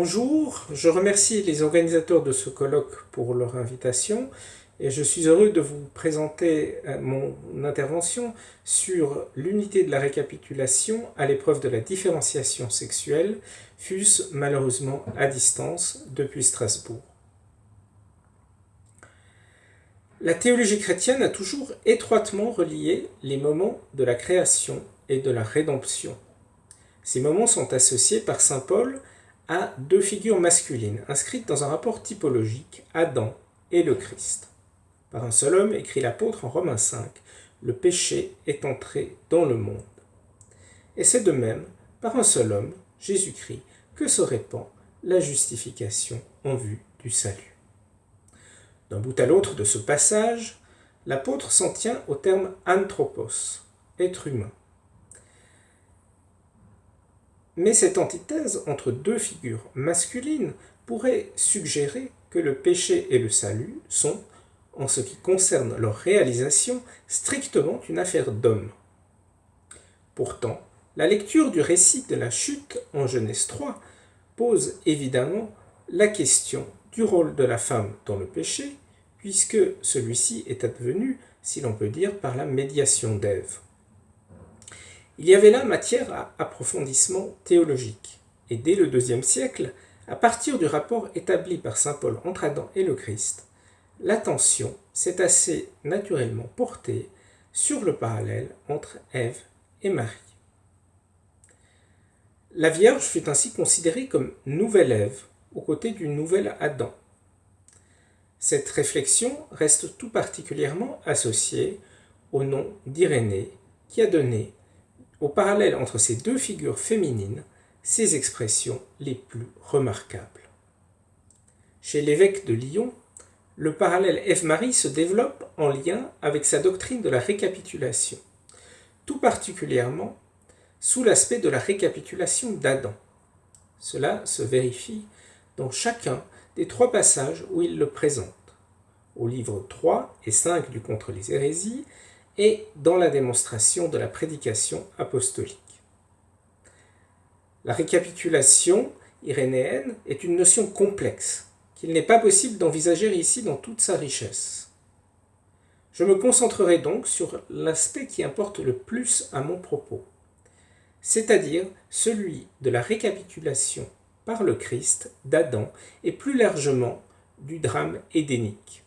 Bonjour, je remercie les organisateurs de ce colloque pour leur invitation et je suis heureux de vous présenter euh, mon intervention sur l'unité de la récapitulation à l'épreuve de la différenciation sexuelle, fût-ce malheureusement à distance depuis Strasbourg. La théologie chrétienne a toujours étroitement relié les moments de la création et de la rédemption. Ces moments sont associés par saint Paul à deux figures masculines inscrites dans un rapport typologique, Adam et le Christ. Par un seul homme, écrit l'apôtre en Romains 5, le péché est entré dans le monde. Et c'est de même, par un seul homme, Jésus-Christ, que se répand la justification en vue du salut. D'un bout à l'autre de ce passage, l'apôtre s'en tient au terme anthropos, être humain. Mais cette antithèse entre deux figures masculines pourrait suggérer que le péché et le salut sont, en ce qui concerne leur réalisation, strictement une affaire d'homme. Pourtant, la lecture du récit de la chute en Genèse 3 pose évidemment la question du rôle de la femme dans le péché, puisque celui-ci est advenu, si l'on peut dire, par la médiation d'Ève. Il y avait là matière à approfondissement théologique, et dès le deuxième siècle, à partir du rapport établi par saint Paul entre Adam et le Christ, l'attention s'est assez naturellement portée sur le parallèle entre Ève et Marie. La Vierge fut ainsi considérée comme nouvelle Ève aux côtés du nouvel Adam. Cette réflexion reste tout particulièrement associée au nom d'Irénée qui a donné au parallèle entre ces deux figures féminines ces expressions les plus remarquables. Chez l'évêque de Lyon, le parallèle Ève-Marie se développe en lien avec sa doctrine de la récapitulation, tout particulièrement sous l'aspect de la récapitulation d'Adam. Cela se vérifie dans chacun des trois passages où il le présente, au livre 3 et 5 du Contre les hérésies et dans la démonstration de la prédication apostolique. La récapitulation irénéenne est une notion complexe qu'il n'est pas possible d'envisager ici dans toute sa richesse. Je me concentrerai donc sur l'aspect qui importe le plus à mon propos, c'est-à-dire celui de la récapitulation par le Christ d'Adam et plus largement du drame édénique.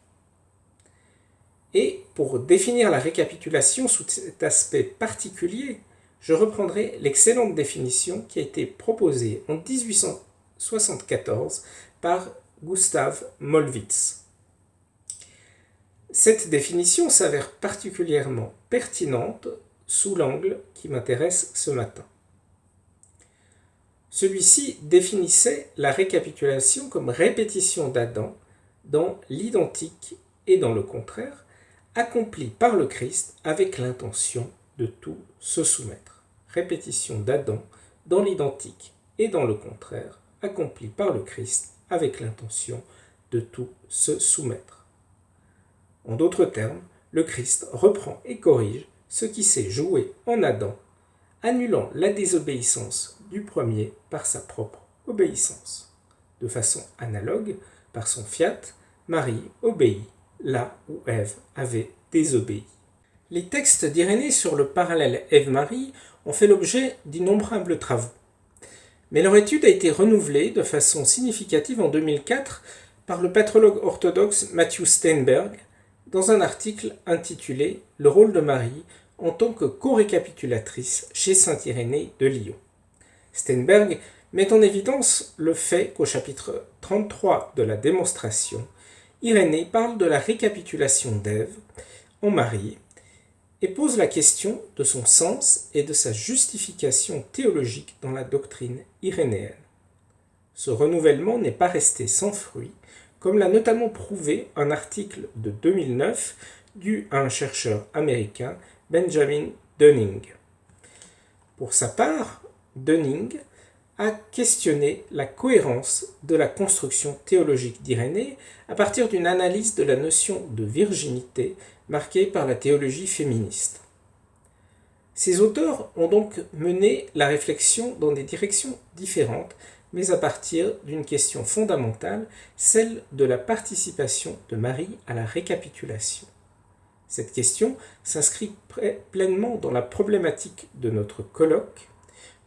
Et pour définir la récapitulation sous cet aspect particulier, je reprendrai l'excellente définition qui a été proposée en 1874 par Gustav Molwitz. Cette définition s'avère particulièrement pertinente sous l'angle qui m'intéresse ce matin. Celui-ci définissait la récapitulation comme répétition d'Adam dans l'identique et dans le contraire, accompli par le Christ avec l'intention de tout se soumettre. Répétition d'Adam dans l'identique et dans le contraire, accompli par le Christ avec l'intention de tout se soumettre. En d'autres termes, le Christ reprend et corrige ce qui s'est joué en Adam, annulant la désobéissance du premier par sa propre obéissance. De façon analogue, par son fiat, Marie obéit là où Ève avait désobéi. Les textes d'Irénée sur le parallèle Ève-Marie ont fait l'objet d'innombrables travaux. Mais leur étude a été renouvelée de façon significative en 2004 par le patrologue orthodoxe Matthew Steinberg dans un article intitulé Le rôle de Marie en tant que co-récapitulatrice chez Saint Irénée de Lyon. Steinberg met en évidence le fait qu'au chapitre 33 de la démonstration, Irénée parle de la récapitulation d'Ève en Marie et pose la question de son sens et de sa justification théologique dans la doctrine irénéenne. Ce renouvellement n'est pas resté sans fruit, comme l'a notamment prouvé un article de 2009 dû à un chercheur américain, Benjamin Dunning. Pour sa part, Dunning a questionné la cohérence de la construction théologique d'Irénée à partir d'une analyse de la notion de virginité marquée par la théologie féministe. Ces auteurs ont donc mené la réflexion dans des directions différentes, mais à partir d'une question fondamentale, celle de la participation de Marie à la récapitulation. Cette question s'inscrit pleinement dans la problématique de notre colloque,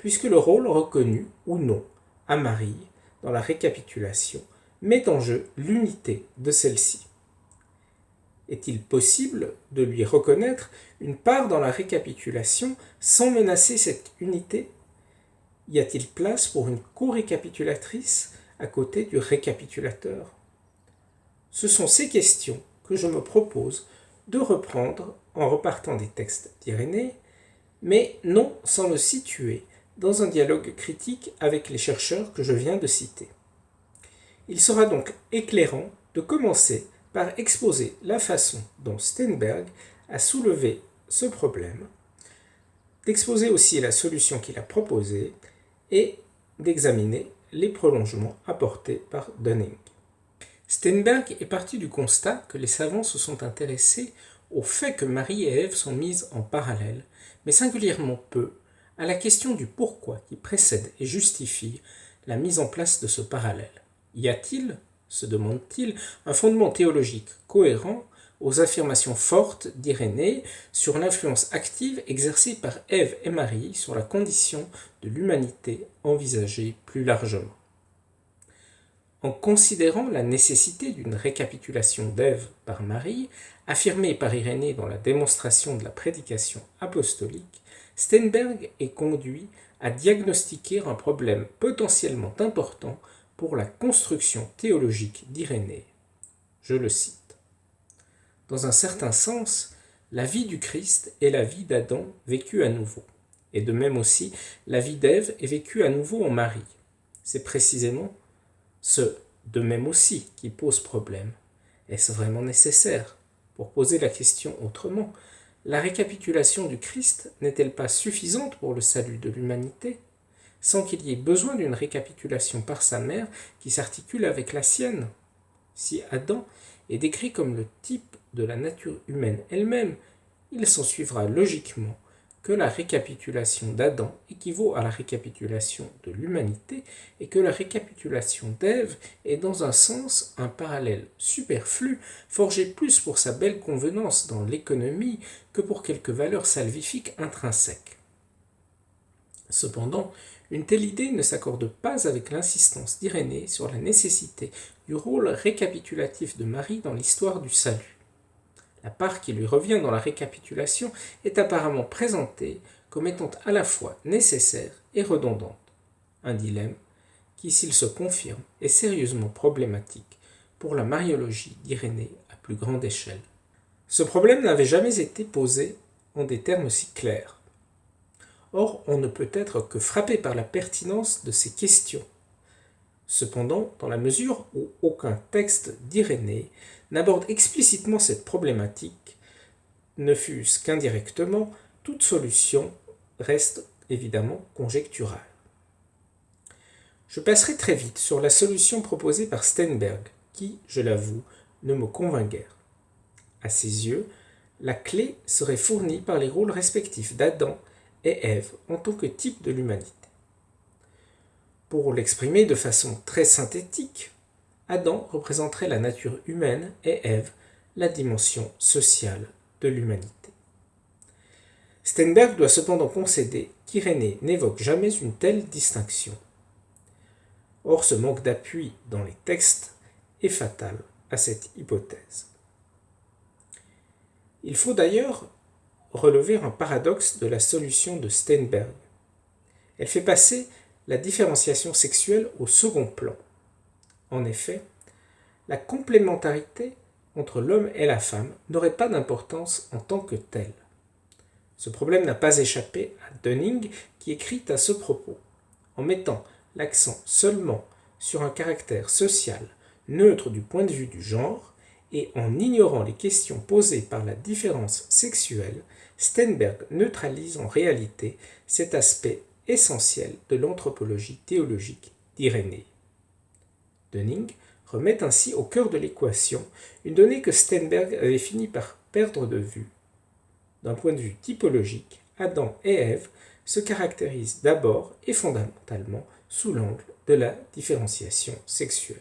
puisque le rôle reconnu ou non à Marie dans la récapitulation met en jeu l'unité de celle-ci. Est-il possible de lui reconnaître une part dans la récapitulation sans menacer cette unité? Y a-t-il place pour une co-récapitulatrice à côté du récapitulateur? Ce sont ces questions que je me propose de reprendre en repartant des textes d'Irénée, mais non sans le situer dans un dialogue critique avec les chercheurs que je viens de citer. Il sera donc éclairant de commencer par exposer la façon dont Steinberg a soulevé ce problème, d'exposer aussi la solution qu'il a proposée et d'examiner les prolongements apportés par Dunning. Steinberg est parti du constat que les savants se sont intéressés au fait que Marie et Ève sont mises en parallèle, mais singulièrement peu à la question du pourquoi qui précède et justifie la mise en place de ce parallèle. Y a-t-il, se demande-t-il, un fondement théologique cohérent aux affirmations fortes d'Irénée sur l'influence active exercée par Ève et Marie sur la condition de l'humanité envisagée plus largement? En considérant la nécessité d'une récapitulation d'Ève par Marie, affirmée par Irénée dans la démonstration de la prédication apostolique, Steinberg est conduit à diagnostiquer un problème potentiellement important pour la construction théologique d'Irénée. Je le cite. Dans un certain sens, la vie du Christ est la vie d'Adam vécue à nouveau, et de même aussi la vie d'Ève est vécue à nouveau en Marie. C'est précisément ce de même aussi qui pose problème. Est-ce vraiment nécessaire? Pour poser la question autrement, la récapitulation du Christ n'est-elle pas suffisante pour le salut de l'humanité sans qu'il y ait besoin d'une récapitulation par sa mère qui s'articule avec la sienne? Si Adam est décrit comme le type de la nature humaine elle-même, il s'ensuivra logiquement que la récapitulation d'Adam équivaut à la récapitulation de l'humanité et que la récapitulation d'Ève est dans un sens un parallèle superflu, forgé plus pour sa belle convenance dans l'économie que pour quelque valeur salvifique intrinsèque. Cependant, une telle idée ne s'accorde pas avec l'insistance d'Irénée sur la nécessité du rôle récapitulatif de Marie dans l'histoire du salut. La part qui lui revient dans la récapitulation est apparemment présentée comme étant à la fois nécessaire et redondante. Un dilemme qui, s'il se confirme, est sérieusement problématique pour la mariologie d'Irénée à plus grande échelle. Ce problème n'avait jamais été posé en des termes si clairs. Or, on ne peut être que frappé par la pertinence de ces questions. Cependant, dans la mesure où aucun texte d'Irénée n'aborde explicitement cette problématique, ne fût-ce qu'indirectement, toute solution reste évidemment conjecturale. Je passerai très vite sur la solution proposée par Steinberg, qui, je l'avoue, ne me convainc guère. À ses yeux, la clé serait fournie par les rôles respectifs d'Adam et Ève en tant que type de l'humanité. Pour l'exprimer de façon très synthétique, Adam représenterait la nature humaine et Ève la dimension sociale de l'humanité. Steinberg doit cependant concéder qu'Irénée n'évoque jamais une telle distinction. Or, ce manque d'appui dans les textes est fatal à cette hypothèse. Il faut d'ailleurs relever un paradoxe de la solution de Steinberg. Elle fait passer la différenciation sexuelle au second plan. En effet, la complémentarité entre l'homme et la femme n'aurait pas d'importance en tant que telle. Ce problème n'a pas échappé à Dunning qui écrit à ce propos, en mettant l'accent seulement sur un caractère social neutre du point de vue du genre et en ignorant les questions posées par la différence sexuelle, Steinberg neutralise en réalité cet aspect essentiel de l'anthropologie théologique d'Irénée. Dunning remet ainsi au cœur de l'équation une donnée que Steinberg avait fini par perdre de vue. D'un point de vue typologique, Adam et Ève se caractérisent d'abord et fondamentalement sous l'angle de la différenciation sexuelle.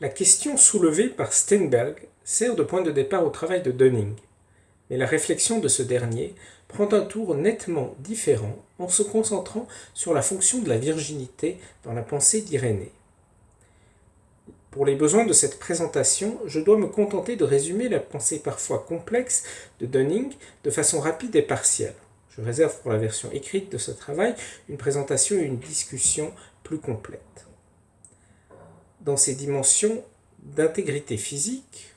La question soulevée par Steinberg sert de point de départ au travail de Dunning, mais la réflexion de ce dernier prend un tour nettement différent en se concentrant sur la fonction de la virginité dans la pensée d'Irénée. Pour les besoins de cette présentation, je dois me contenter de résumer la pensée parfois complexe de Dunning de façon rapide et partielle. Je réserve pour la version écrite de ce travail une présentation et une discussion plus complète. Dans ces dimensions d'intégrité physique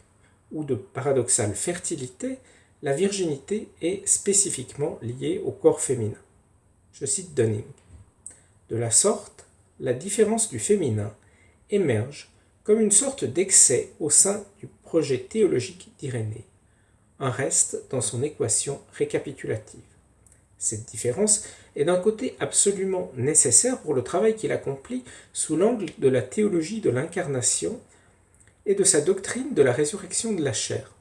ou de paradoxale fertilité, la virginité est spécifiquement liée au corps féminin. Je cite Dunning. De la sorte, la différence du féminin émerge comme une sorte d'excès au sein du projet théologique d'Irénée, un reste dans son équation récapitulative. Cette différence est d'un côté absolument nécessaire pour le travail qu'il accomplit sous l'angle de la théologie de l'incarnation et de sa doctrine de la résurrection de la chair.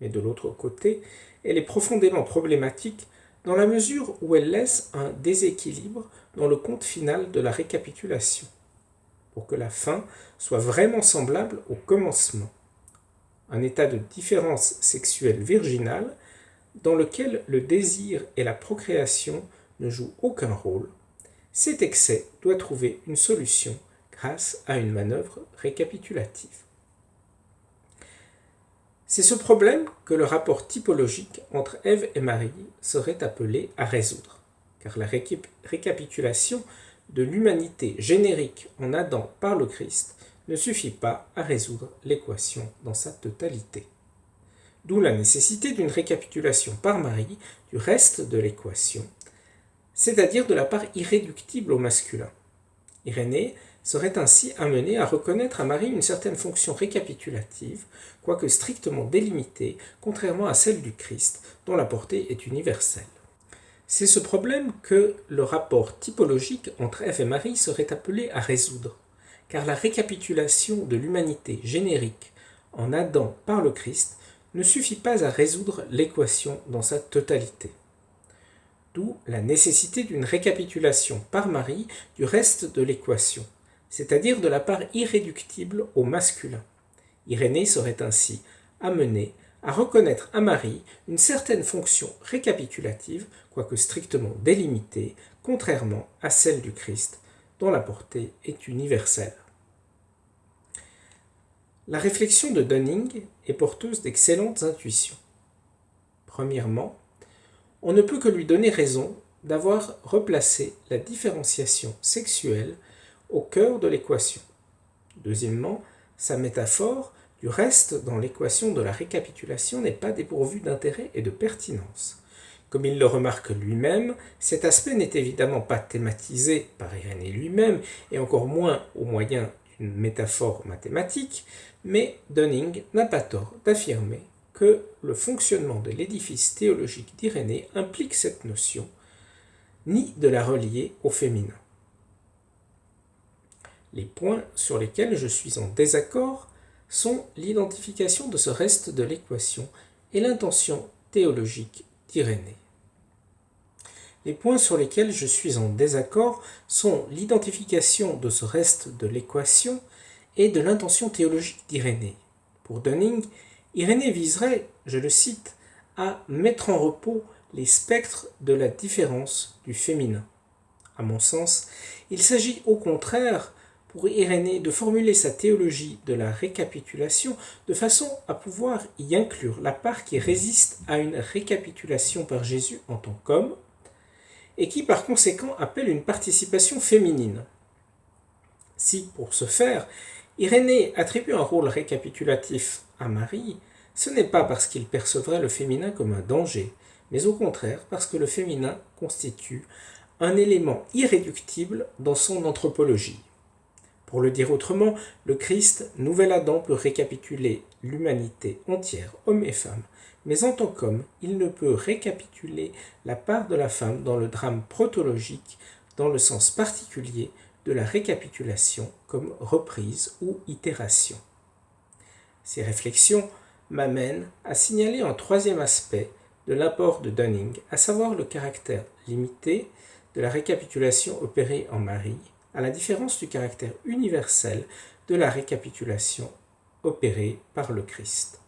Mais de l'autre côté, elle est profondément problématique dans la mesure où elle laisse un déséquilibre dans le compte final de la récapitulation, pour que la fin soit vraiment semblable au commencement. Un état de différence sexuelle virginale dans lequel le désir et la procréation ne jouent aucun rôle, cet excès doit trouver une solution grâce à une manœuvre récapitulative. C'est ce problème que le rapport typologique entre Ève et Marie serait appelé à résoudre, car la récapitulation de l'humanité générique en Adam par le Christ ne suffit pas à résoudre l'équation dans sa totalité. D'où la nécessité d'une récapitulation par Marie du reste de l'équation, c'est-à-dire de la part irréductible au masculin. Irénée serait ainsi amené à reconnaître à Marie une certaine fonction récapitulative, quoique strictement délimitée, contrairement à celle du Christ, dont la portée est universelle. C'est ce problème que le rapport typologique entre Ève et Marie serait appelé à résoudre, car la récapitulation de l'humanité générique en Adam par le Christ ne suffit pas à résoudre l'équation dans sa totalité. D'où la nécessité d'une récapitulation par Marie du reste de l'équation, c'est-à-dire de la part irréductible au masculin. Irénée serait ainsi amenée à reconnaître à Marie une certaine fonction récapitulative, quoique strictement délimitée, contrairement à celle du Christ, dont la portée est universelle. La réflexion de Dunning est porteuse d'excellentes intuitions. Premièrement, on ne peut que lui donner raison d'avoir replacé la différenciation sexuelle au cœur de l'équation. Deuxièmement, sa métaphore du reste dans l'équation de la récapitulation n'est pas dépourvue d'intérêt et de pertinence. Comme il le remarque lui-même, cet aspect n'est évidemment pas thématisé par Irénée lui-même, et encore moins au moyen d'une métaphore mathématique, mais Dunning n'a pas tort d'affirmer que le fonctionnement de l'édifice théologique d'Irénée implique cette notion, ni de la relier au féminin. Les points sur lesquels je suis en désaccord sont l'identification de ce reste de l'équation et l'intention théologique d'Irénée. Les points sur lesquels je suis en désaccord sont l'identification de ce reste de l'équation et de l'intention théologique d'Irénée. Pour Dunning, Irénée viserait, je le cite, à mettre en repos les spectres de la différence du féminin. À mon sens, il s'agit au contraire pour Irénée de formuler sa théologie de la récapitulation de façon à pouvoir y inclure la part qui résiste à une récapitulation par Jésus en tant qu'homme, et qui par conséquent appelle une participation féminine. Si, pour ce faire, Irénée attribue un rôle récapitulatif à Marie, ce n'est pas parce qu'il percevrait le féminin comme un danger, mais au contraire parce que le féminin constitue un élément irréductible dans son anthropologie. Pour le dire autrement, le Christ, nouvel Adam, peut récapituler l'humanité entière, hommes et femmes, mais en tant qu'homme, il ne peut récapituler la part de la femme dans le drame protologique dans le sens particulier de la récapitulation comme reprise ou itération. Ces réflexions m'amènent à signaler un troisième aspect de l'apport de Dunning, à savoir le caractère limité de la récapitulation opérée en Marie à la différence du caractère universel de la récapitulation opérée par le Christ.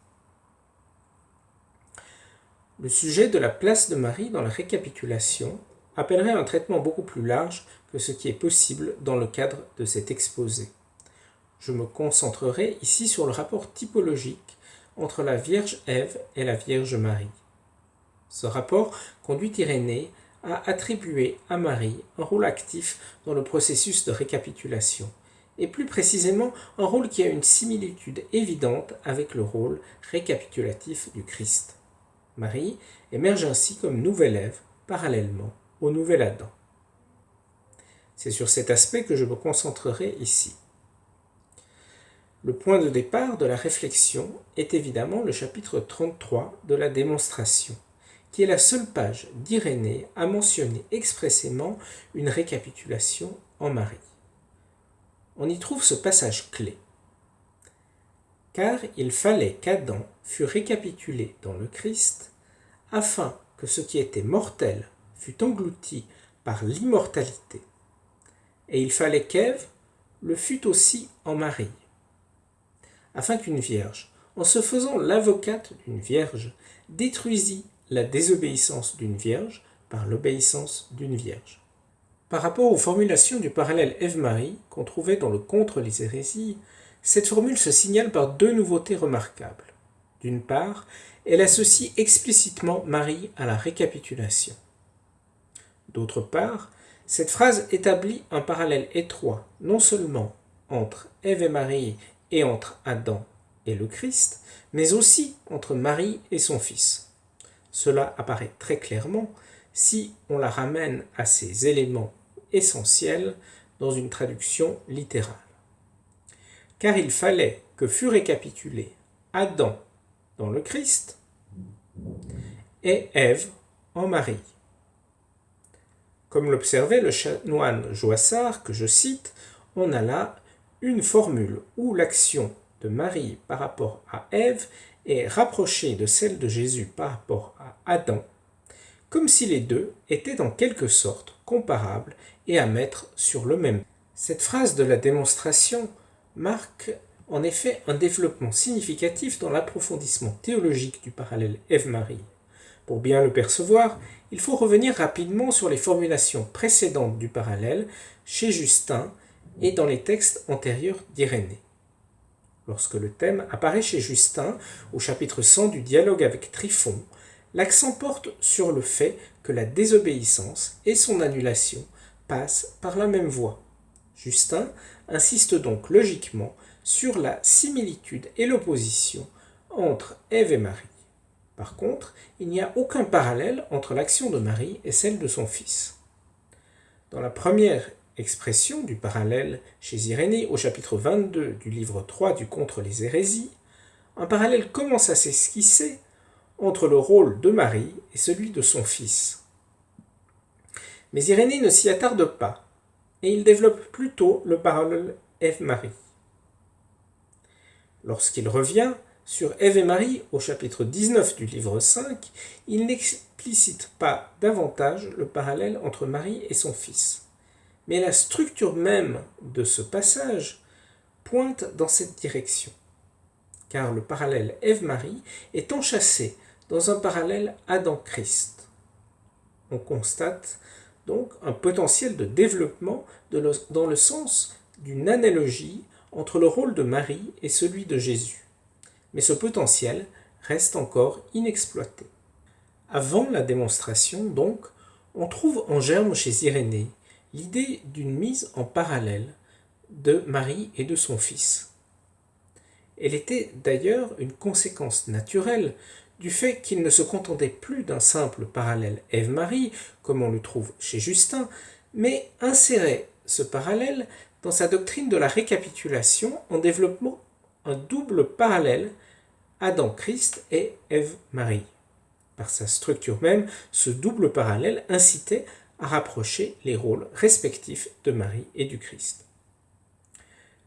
Le sujet de la place de Marie dans la récapitulation appellerait un traitement beaucoup plus large que ce qui est possible dans le cadre de cet exposé. Je me concentrerai ici sur le rapport typologique entre la Vierge Ève et la Vierge Marie. Ce rapport conduit Irénée à attribuer à Marie un rôle actif dans le processus de récapitulation, et plus précisément un rôle qui a une similitude évidente avec le rôle récapitulatif du Christ. Marie émerge ainsi comme nouvelle Ève parallèlement au nouvel Adam. C'est sur cet aspect que je me concentrerai ici. Le point de départ de la réflexion est évidemment le chapitre 33 de la démonstration, qui est la seule page d'Irénée à mentionner expressément une récapitulation en Marie. On y trouve ce passage clé. Car il fallait qu'Adam fût récapitulé dans le Christ, afin que ce qui était mortel fût englouti par l'immortalité. Et il fallait qu'Ève le fût aussi en Marie afin qu'une vierge, en se faisant l'avocate d'une vierge, détruisit la désobéissance d'une vierge par l'obéissance d'une vierge. Par rapport aux formulations du parallèle Ève-Marie qu'on trouvait dans le Contre les hérésies, cette formule se signale par deux nouveautés remarquables. D'une part, elle associe explicitement Marie à la récapitulation. D'autre part, cette phrase établit un parallèle étroit non seulement entre Ève et Marie et entre Adam et le Christ, mais aussi entre Marie et son Fils. Cela apparaît très clairement si on la ramène à ces éléments essentiels dans une traduction littérale. Car il fallait que fût récapitulé Adam dans le Christ et Ève en Marie. Comme l'observait le chanoine Joissard, que je cite, on a là une formule où l'action de Marie par rapport à Ève est rapprochée de celle de Jésus par rapport à Adam, comme si les deux étaient en quelque sorte comparables et à mettre sur le même. Cette phrase de la démonstration marque en effet un développement significatif dans l'approfondissement théologique du parallèle Ève-Marie. Pour bien le percevoir, il faut revenir rapidement sur les formulations précédentes du parallèle chez Justin et dans les textes antérieurs d'Irénée. Lorsque le thème apparaît chez Justin, au chapitre 100 du dialogue avec Tryphon, l'accent porte sur le fait que la désobéissance et son annulation passent par la même voie. Justin insiste donc logiquement sur la similitude et l'opposition entre Ève et Marie. Par contre, il n'y a aucun parallèle entre l'action de Marie et celle de son fils. Dans la première expression du parallèle chez Irénée au chapitre 22 du livre 3 du Contre les hérésies, un parallèle commence à s'esquisser entre le rôle de Marie et celui de son fils. Mais Irénée ne s'y attarde pas, et il développe plutôt le parallèle Ève-Marie. Lorsqu'il revient sur Ève et Marie au chapitre 19 du livre 5, il n'explicite pas davantage le parallèle entre Marie et son fils mais la structure même de ce passage pointe dans cette direction, car le parallèle Ève-Marie est enchâssé dans un parallèle Adam-Christ. On constate donc un potentiel de développement dans le sens d'une analogie entre le rôle de Marie et celui de Jésus. Mais ce potentiel reste encore inexploité. Avant la démonstration, donc, on trouve en germe chez Irénée l'idée d'une mise en parallèle de Marie et de son fils. Elle était d'ailleurs une conséquence naturelle du fait qu'il ne se contentait plus d'un simple parallèle Ève-Marie, comme on le trouve chez Justin, mais insérait ce parallèle dans sa doctrine de la récapitulation en développant un double parallèle Adam-Christ et Ève-Marie. Par sa structure même, ce double parallèle incitait à rapprocher les rôles respectifs de Marie et du Christ.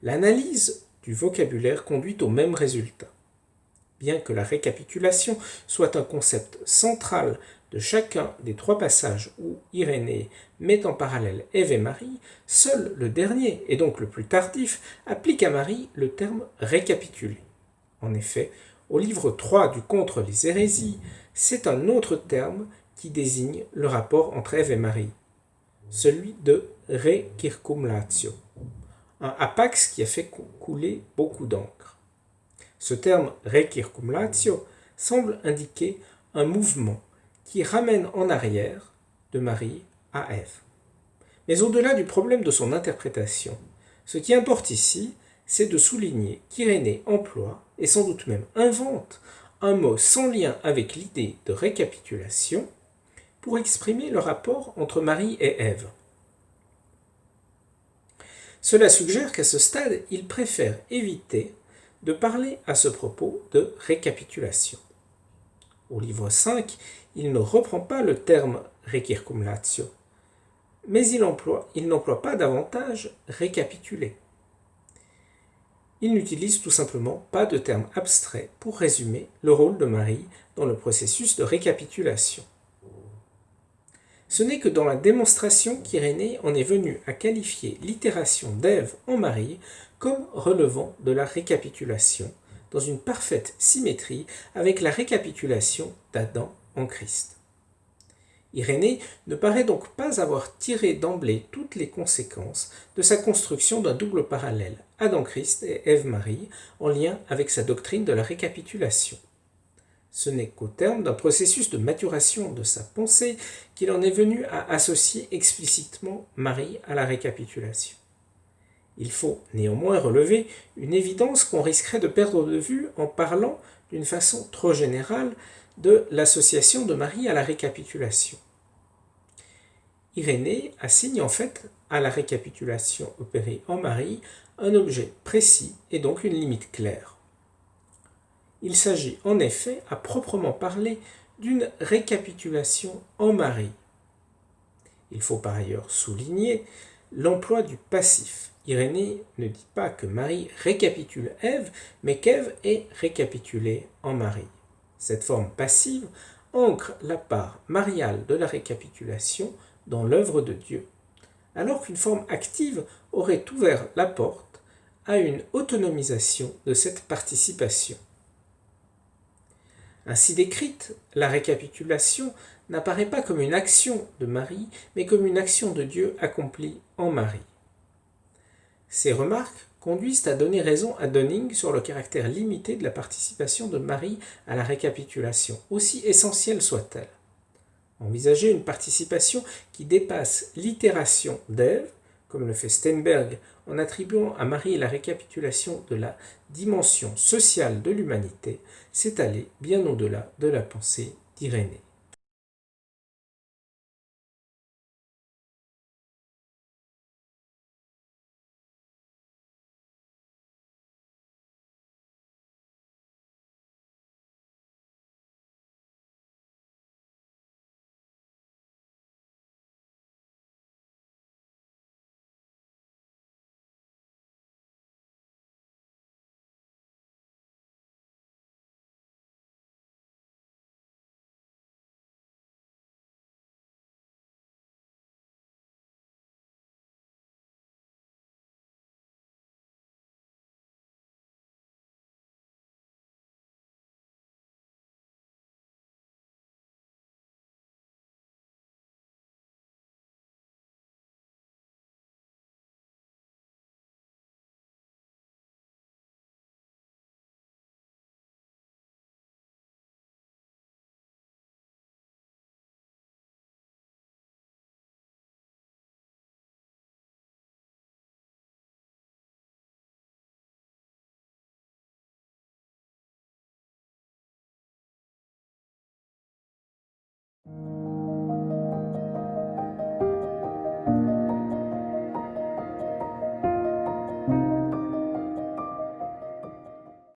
L'analyse du vocabulaire conduit au même résultat. Bien que la récapitulation soit un concept central de chacun des trois passages où Irénée met en parallèle Ève et Marie, seul le dernier, et donc le plus tardif, applique à Marie le terme récapitulé. En effet, au livre 3 du Contre les hérésies, c'est un autre terme qui désigne le rapport entre Ève et Marie, celui de recircumlatio, un apax qui a fait couler beaucoup d'encre. Ce terme recircumlatio semble indiquer un mouvement qui ramène en arrière de Marie à Ève. Mais au-delà du problème de son interprétation, ce qui importe ici, c'est de souligner qu'Irénée emploie, et sans doute même invente, un mot sans lien avec l'idée de récapitulation pour exprimer le rapport entre Marie et Ève. Cela suggère qu'à ce stade, il préfère éviter de parler à ce propos de récapitulation. Au livre 5, il ne reprend pas le terme recircumlatio, mais il n'emploie pas davantage récapituler. Il n'utilise tout simplement pas de terme abstrait pour résumer le rôle de Marie dans le processus de récapitulation. Ce n'est que dans la démonstration qu'Irénée en est venu à qualifier l'itération d'Ève en Marie comme relevant de la récapitulation, dans une parfaite symétrie avec la récapitulation d'Adam en Christ. Irénée ne paraît donc pas avoir tiré d'emblée toutes les conséquences de sa construction d'un double parallèle Adam-Christ et Ève-Marie en lien avec sa doctrine de la récapitulation. Ce n'est qu'au terme d'un processus de maturation de sa pensée qu'il en est venu à associer explicitement Marie à la récapitulation. Il faut néanmoins relever une évidence qu'on risquerait de perdre de vue en parlant d'une façon trop générale de l'association de Marie à la récapitulation. Irénée assigne en fait à la récapitulation opérée en Marie un objet précis et donc une limite claire. Il s'agit en effet, à proprement parler, d'une récapitulation en Marie. Il faut par ailleurs souligner l'emploi du passif. Irénée ne dit pas que Marie récapitule Ève, mais qu'Ève est récapitulée en Marie. Cette forme passive ancre la part mariale de la récapitulation dans l'œuvre de Dieu, alors qu'une forme active aurait ouvert la porte à une autonomisation de cette participation. Ainsi décrite, la récapitulation n'apparaît pas comme une action de Marie, mais comme une action de Dieu accomplie en Marie. Ces remarques conduisent à donner raison à Dunning sur le caractère limité de la participation de Marie à la récapitulation, aussi essentielle soit-elle. Envisager une participation qui dépasse l'itération d'Ève, comme le fait Steinberg en attribuant à Marie la récapitulation de la dimension sociale de l'humanité, c'est aller bien au-delà de la pensée d'Irénée.